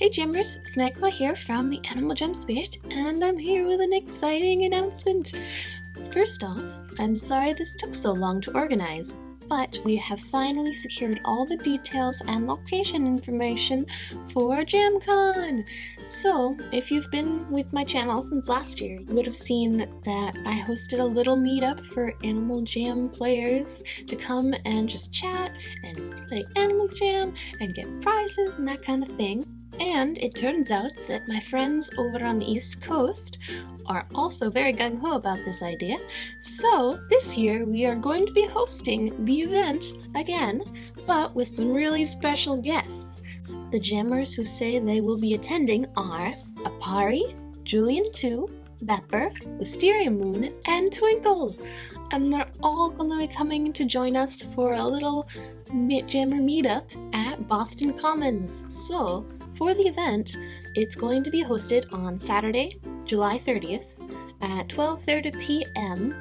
Hey Jammers, Snackla here from the Animal Jam Spirit, and I'm here with an exciting announcement. First off, I'm sorry this took so long to organize, but we have finally secured all the details and location information for JamCon. So, if you've been with my channel since last year, you would have seen that I hosted a little meetup for Animal Jam players to come and just chat and play Animal Jam and get prizes and that kind of thing. And it turns out that my friends over on the East Coast are also very gung-ho about this idea. So this year we are going to be hosting the event again, but with some really special guests. The jammers who say they will be attending are Apari, Julian 2, Bepper, Wisteria Moon, and Twinkle. And they're all going to be coming to join us for a little Jammer meetup at Boston Commons. So for the event, it's going to be hosted on Saturday, July 30th at 12.30 p.m.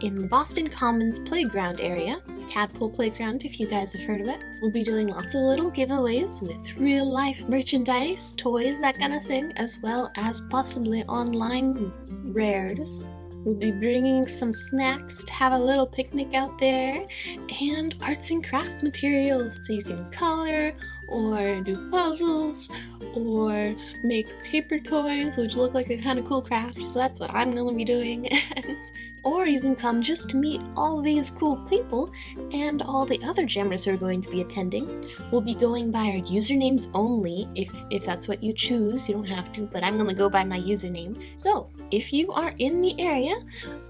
in the Boston Commons Playground area, Tadpole Playground if you guys have heard of it. We'll be doing lots of little giveaways with real life merchandise, toys, that kind of thing, as well as possibly online rares. We'll be bringing some snacks to have a little picnic out there and arts and crafts materials so you can color or do puzzles or make paper toys which look like a kind of cool craft so that's what I'm gonna be doing. Or you can come just to meet all these cool people and all the other jammers who are going to be attending. We'll be going by our usernames only if if that's what you choose you don't have to but I'm gonna go by my username. So if you are in the area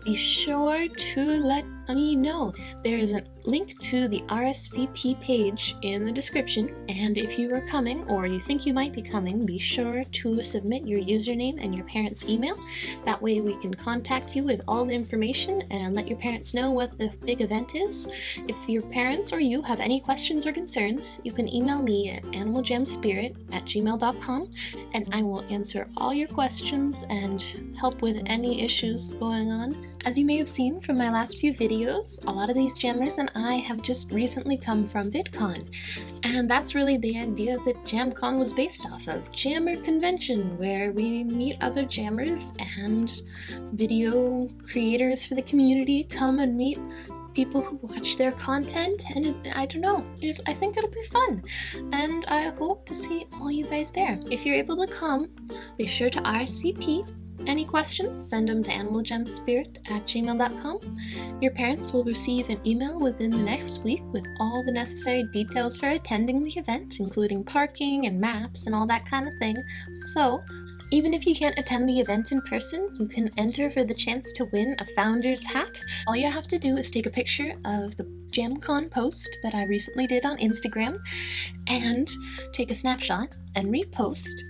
be sure to let me know there is a link to the RSVP page in the description, and if you are coming or you think you might be coming, be sure to submit your username and your parents' email. That way we can contact you with all the information and let your parents know what the big event is. If your parents or you have any questions or concerns, you can email me at animaljamspirit at gmail.com and I will answer all your questions and help with any issues going on. As you may have seen from my last few videos, a lot of these jammers and I have just recently come from VidCon, and that's really the idea that JamCon was based off of, Jammer Convention, where we meet other jammers and video creators for the community come and meet people who watch their content and it, I don't know it, I think it'll be fun. And I hope to see all you guys there. If you're able to come be sure to RSVP any questions, send them to animaljamspirit at gmail.com. Your parents will receive an email within the next week with all the necessary details for attending the event, including parking and maps and all that kind of thing. So, even if you can't attend the event in person, you can enter for the chance to win a founder's hat. All you have to do is take a picture of the JamCon post that I recently did on Instagram and take a snapshot and repost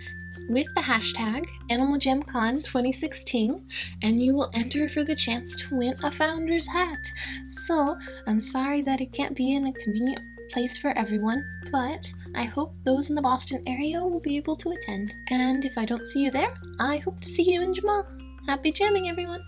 with the hashtag AnimalJamCon2016 and you will enter for the chance to win a founder's hat. So I'm sorry that it can't be in a convenient place for everyone, but I hope those in the Boston area will be able to attend. And if I don't see you there, I hope to see you in Jamaa. Happy jamming everyone!